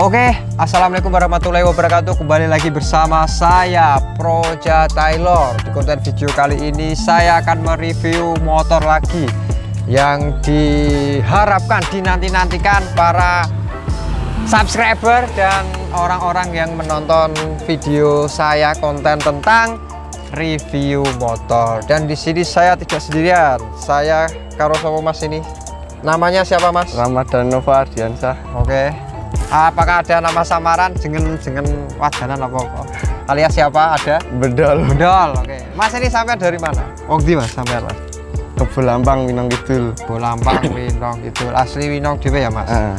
Oke, Assalamualaikum warahmatullahi wabarakatuh. Kembali lagi bersama saya Proja Taylor. Di konten video kali ini saya akan mereview motor lagi Yang diharapkan, dinanti-nantikan para subscriber dan orang-orang yang menonton video saya konten tentang review motor. Dan di sini saya tidak sendirian. Saya karo sama mas ini? Namanya siapa mas? Ramadan Nova Ardiansah. Oke. Apakah ada nama samaran jengen jengen wadanan apa apa? Alias siapa? Ada? Bedol Bedol. Oke. Mas ini sampai dari mana? Wong di Mas sampai Mas? Kebulampang Minang Kidul Bolampang Winong gitu. Asli Winong dhewe ya, Mas. Ah,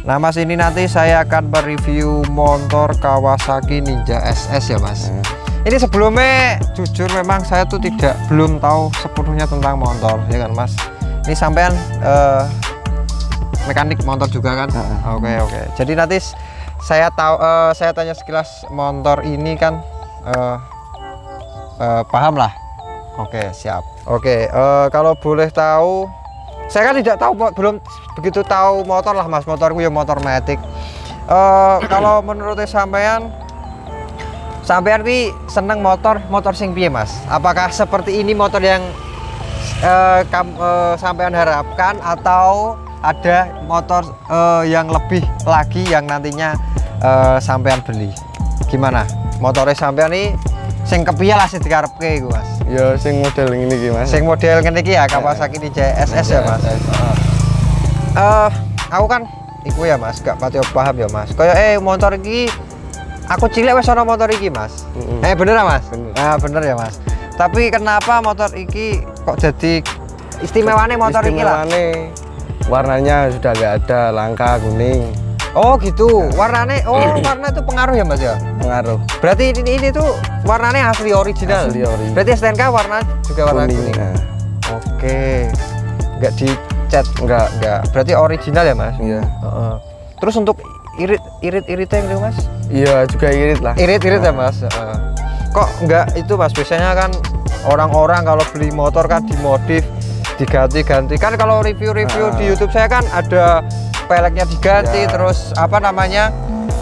Nah, Mas ini nanti saya akan mereview motor Kawasaki Ninja SS ya, Mas. ah. Ini sebelumnya jujur memang saya tuh tidak belum tahu sepenuhnya tentang motor ya kan Mas. Ini sampean eh, mekanik motor juga kan? Oke oke. Jadi nanti saya tahu eh, saya tanya sekilas motor ini kan eh, eh, paham lah. Oke siap. Oke eh, kalau boleh tahu saya kan tidak tahu belum begitu tahu motor lah Mas. Motorku ya motor matic. Eh, kalau menurut sampean sampean ki seneng motor motor sing piye Mas? Apakah seperti ini motor yang kam- eh, sampean harapkan atau ada motor eh, yang lebih lagi yang nantinya eh, sampean beli? Gimana? Motornya sampean ini sing kepiye lah sing dikarepke iku Mas? Ya sing model ini iki Mas. Sing model ngene iki ya Kawasaki Ninja SS ya Mas. Eh, aku kan iku ya Mas, gak pati paham ya Mas. Kayak eh motor iki aku cilik wis ana motor iki Mas. Mm-mm. Eh bener ya Mas? Bener. Ah bener ya Mas. Tapi kenapa motor iki kok jadi istimewanya motor iki lah? Warnanya sudah nggak ada langka kuning Oh gitu. Warnanya oh warna itu pengaruh ya Mas ya? pengaruh Berarti ini, ini tuh warnanya asli original. Asli ori. Berarti STNK warna juga warna kuning. Nah, Oke. Nggak dicat. enggak Enggak. Berarti original ya Mas? iya Heeh. Terus untuk irit irit iritnya yang itu mas? iya juga irit lah Irit irit ya mas. Heeh. Kok enggak itu mas? Biasanya kan orang-orang kalau beli motor kan dimodif, diganti-ganti. Kan kalau review-review di Ah. YouTube saya kan ada peleknya diganti, Ya. terus apa namanya?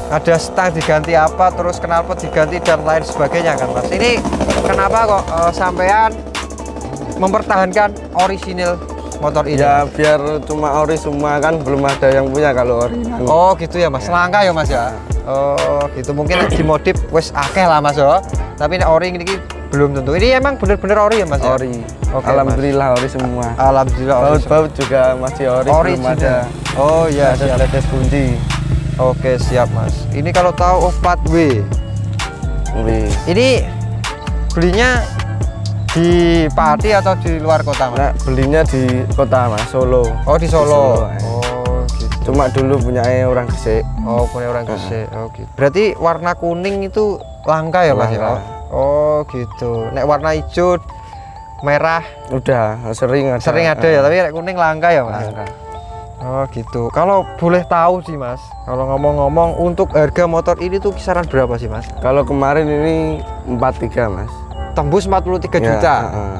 Ada stang diganti apa, terus knalpot diganti dan lain sebagainya kan mas. Ini kenapa kok eh, sampean mempertahankan orisinil motor ini? ya biar cuma ori semua kan belum ada yang punya kalau ori Oh gitu ya mas, langka ya mas ya. Oh gitu mungkin dimodif wes akeh lah mas ya. Tapi nek ori ini belum tentu. Ini emang bener-bener ori ya mas ya? ori Oke, alhamdulillah ori semua Alhamdulillah ori. baut-baut juga masih ori Ori belum ada Oh iya ada tetes kunci Oke siap mas. Ini kalau tahu oh 4W. Wih. Ini belinya di Pati atau di luar kota mas? Nah, belinya di kota mas Solo Oh di Solo. Solo, eh. Oh gitu. cuma dulu punya orang Gresik Oh punya orang Gresik. Oh gitu. Berarti warna kuning itu langka ya mas ya? Oh gitu. Nek warna hijau, merah udah sering ada sering ada ya, tapi nek kuning langka ya mas. Langka. Oh gitu. Kalau boleh tahu sih mas, kalau ngomong-ngomong untuk harga motor ini tuh kisaran berapa sih mas? kalau kemarin ini 43 mas Tembus 43 Ya, juta. heeh.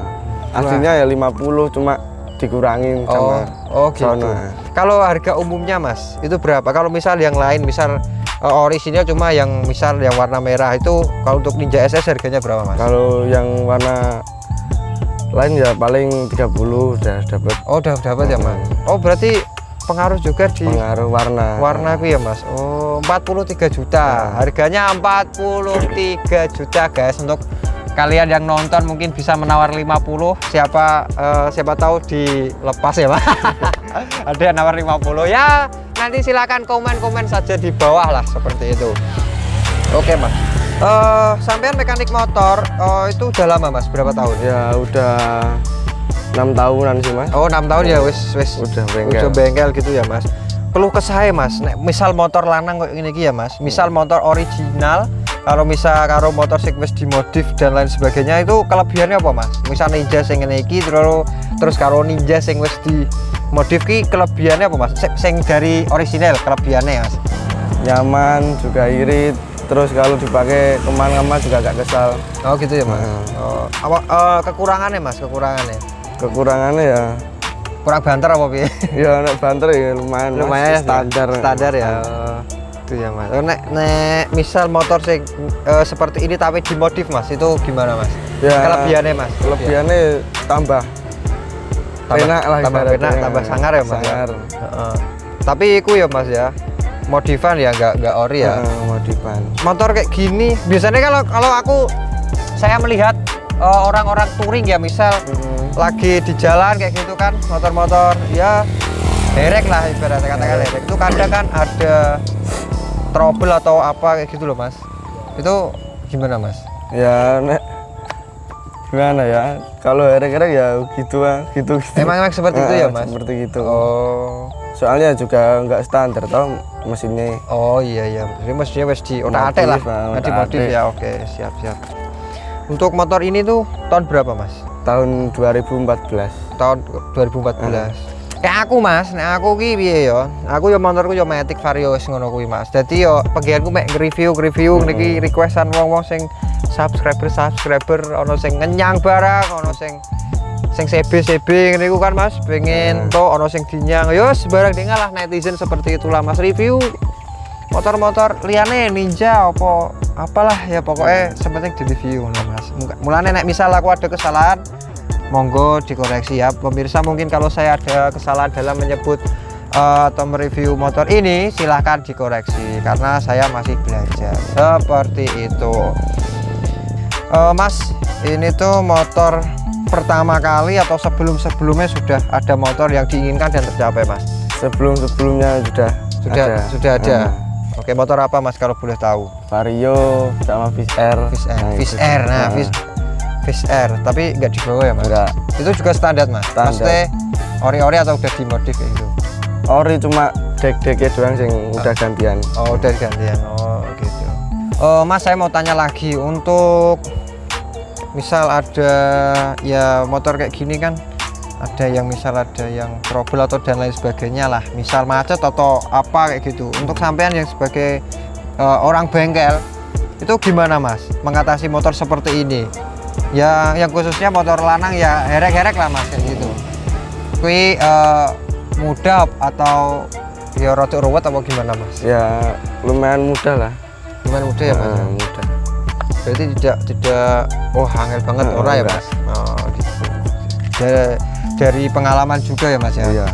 aslinya ya 50 cuma dikurangin Oh, sama oh gitu. sono. Kalau harga umumnya mas, itu berapa? Kalau misal yang lain, misal uh, orisinil cuma yang misal yang warna merah itu, kalau untuk Ninja SS harganya berapa mas? kalau yang warna lain ya paling 30 udah dapat Oh udah dapat ya mas? Oh berarti pengaruh juga di pengaruh warna. warna aku ya mas? Oh 43 juta. Nah. harganya 43 juta guys. Untuk kalian yang nonton mungkin bisa menawar 50 siapa eh, siapa tahu dilepas ya mas? Ada yang nawar 50 ya nanti silakan komen-komen saja di bawah lah seperti itu. Oke mas. Eh sampean mekanik motor eh, itu udah lama mas? Berapa tahun? Ya udah enam tahunan sih mas. Oh enam tahun ya? Wis wis. Udah bengkel Udah bengkel. gitu ya mas. Perlu ke saya mas. Nek, misal motor lanang kayak gini iki ya mas? Misal motor original kalau misal karo motor wis dimodif dan lain sebagainya itu kelebihannya apa mas? Misal ninja sing ngene iki terus terus karo ninja sing wis dimodif ki kelebihannya apa mas? Sing, sing dari original kelebihannya mas? Nyaman juga irit terus kalau dipakai ke mana-mana juga gak kesal. Oh gitu ya mas? Nah. oh, apa eh, kekurangannya mas? Kekurangannya? Kekurangannya ya. Kurang banter apa ya anak banter ya lumayan Mas. lumayan ya, standar. Standar ya gitu ya mas Oh, nek nek misal motor sing eh, seperti ini tapi dimodif mas itu gimana mas Ya, kelebihannya mas Kelebihannya tambah tambah, enak lah tambah penak tambah sangar ya mas ya? Sangar. Heeh. tapi iku ya mas ya modifan ya nggak nggak ori ya Heeh, modifan. motor kayak gini biasanya kalau kalau aku saya melihat eh, orang-orang touring ya misal Mm. lagi di jalan kayak gitu kan motor-motor ya derek lah ibaratnya katakan derek itu kadang kan ada trouble atau apa kayak gitu loh mas itu gimana mas Ya nek gimana ya? Kalau erek-erek ya gitu gitu gitu. emang emang seperti itu ya mas Seperti gitu. oh Soalnya juga nggak standar tau mesinnya. oh iya iya jadi maksudnya wes di otak atik lah Modif, ah, atik. ya oke siap siap untuk motor ini tuh tahun berapa mas Tahun 2014. tahun 2014 kayak aku mas nek aku ki piye yo aku yo motorku yo Matic Vario wis ngono kuwi mas. Dadi yo pegianku mek nge-review nge-review niki requestan wong-wong sing subscriber subscriber ono sing ngenyang barang ono sing sing CB CB ngene iku kan mas? Pengen to ono sing dinyang. Yo sembarang dengar lah netizen seperti itulah mas. Review motor-motor liane ninja apa apalah ya pokoknya sepenting di review ngono mas. Mulane nek misal aku ada kesalahan monggo dikoreksi. Ya pemirsa mungkin kalau saya ada kesalahan dalam menyebut eh, atau mereview motor ini silahkan dikoreksi karena saya masih belajar. Seperti itu. Eh, mas ini tuh motor pertama kali atau sebelum-sebelumnya sudah ada motor yang diinginkan dan tercapai mas? Sebelum-sebelumnya sudah sudah ada. sudah ada. Heeh. oke motor apa mas kalau boleh tahu? Vario sama Fish Air. Fish Air. Nah, Fish itu. Air. Nah Nah, Fish Fish Air tapi nggak dibawa ya mas Enggak. itu juga standar mas Standar. maksudnya ori-ori atau udah dimodif kayak gitu Ori cuma dek-deknya doang sing udah gantian. Oh, udah gantian. Oh, gitu. Oh, Mas, saya mau tanya lagi untuk misal ada ya motor kayak gini kan ada yang misal ada yang trouble atau dan lain sebagainya lah misal macet atau apa kayak gitu untuk sampean yang sebagai eh, orang bengkel itu gimana mas mengatasi motor seperti ini ya yang khususnya motor lanang ya herek-herek lah mas kayak gitu. Kui eh, mudah atau ya rada ruwet apa gimana mas? Ya lumayan mudah lah. gimana mudah ya mas? Heeh, mudah. berarti tidak tidak oh angel banget Heeh, ora ya mas? Oh gitu. Da- dari pengalaman juga ya mas ya? Iya.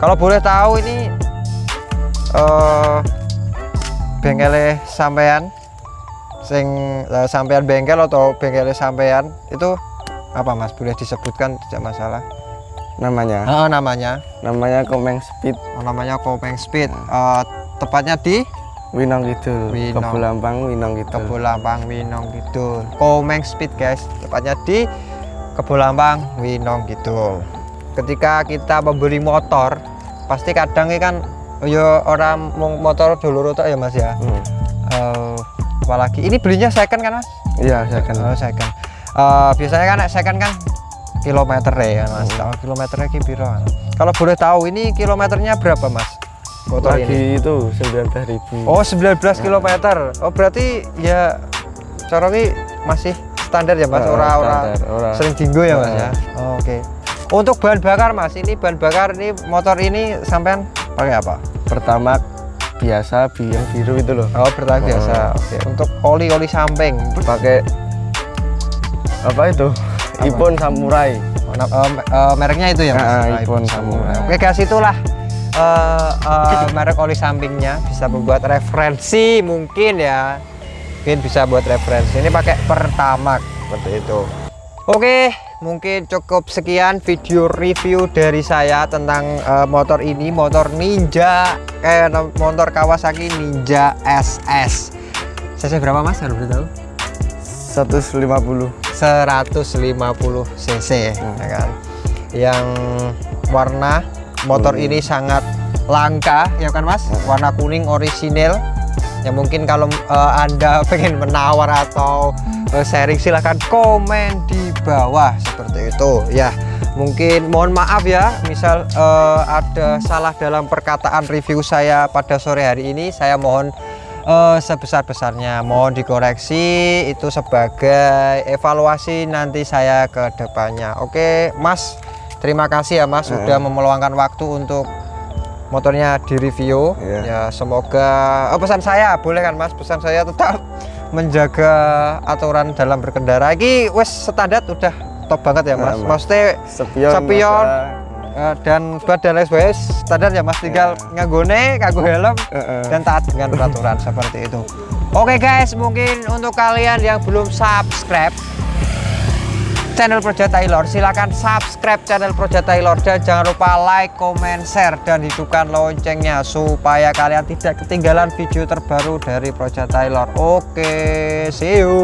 kalau boleh tahu ini eh bengkelnya sampean sing eh, sampean bengkel atau bengkelnya sampean itu apa mas boleh disebutkan tidak masalah Namanya. Ah, namanya Namanya Komeng Speed oh, namanya Kopeng Speed Eh, tepatnya di Winong Kidul. Winong. Kebulampang Winong Kidul. Kebolampang Winong Kidul. Komeng Speed guys, tepatnya di Kebolampang Winong Kidul. Ketika kita membeli motor, pasti kadang kan yo orang mau motor dulu ya Mas ya. Hmm. Eh, apalagi ini belinya second kan Mas? Iya, kan. Oh, second. Eh, biasanya kan second kan kilometer ya Mas. Tahu kilometernya ki piro? Kalau boleh tahu ini kilometernya berapa Mas? Motor ini? Lagi itu 19.000. Oh 19 km. Oh berarti ya ini masih standar ya mas, ora-ora ora. sering dinggo ya mas ya. Oh, Oke. Untuk bahan bakar mas, ini bahan bakar ini motor ini sampean pakai apa? Pertama biasa bi- yang biru itu loh. Oh bertahan Oh. biasa. Oke. Untuk oli oli samping. Pakai apa itu? Ipon Samurai. Oh, eh, mereknya itu ya mas. Ah, Ah, Ipon Samurai. Samurai. Oke guys itulah eh, eh, merek oli sampingnya bisa membuat referensi mungkin ya. Mungkin bisa buat referensi. Ini pakai pertamax seperti itu. Oke, mungkin cukup sekian video review dari saya tentang eh, motor ini, motor Ninja, eh motor Kawasaki Ninja SS. CC berapa Mas? Harus tahu. 150. 150 cc Hmm. ya kan. Yang warna motor Hmm. ini sangat langka ya kan Mas? Warna kuning orisinil. Ya mungkin kalau eh, Anda pengen menawar atau eh, sharing silahkan komen di bawah seperti itu ya. Mungkin mohon maaf ya, misal eh, ada salah dalam perkataan review saya pada sore hari ini, saya mohon eh, sebesar-besarnya mohon dikoreksi itu sebagai evaluasi nanti saya ke depannya. Oke, Mas. Terima kasih ya Mas sudah memeluangkan waktu untuk motornya direview Iya. ya semoga oh, pesan saya boleh kan mas pesan saya tetap menjaga aturan dalam berkendara ini wes standar udah top banget ya mas Nah, maksudnya Sepion. Sepion. eh, dan buat dan lain standar ya mas tinggal Iya. nganggone nganggo helm Heeh. dan taat dengan peraturan seperti itu oke guys mungkin untuk kalian yang belum subscribe channel Project Taylor. Silahkan subscribe channel Project Taylor dan jangan lupa like, comment, share dan hidupkan loncengnya supaya kalian tidak ketinggalan video terbaru dari Project Taylor. Oke see you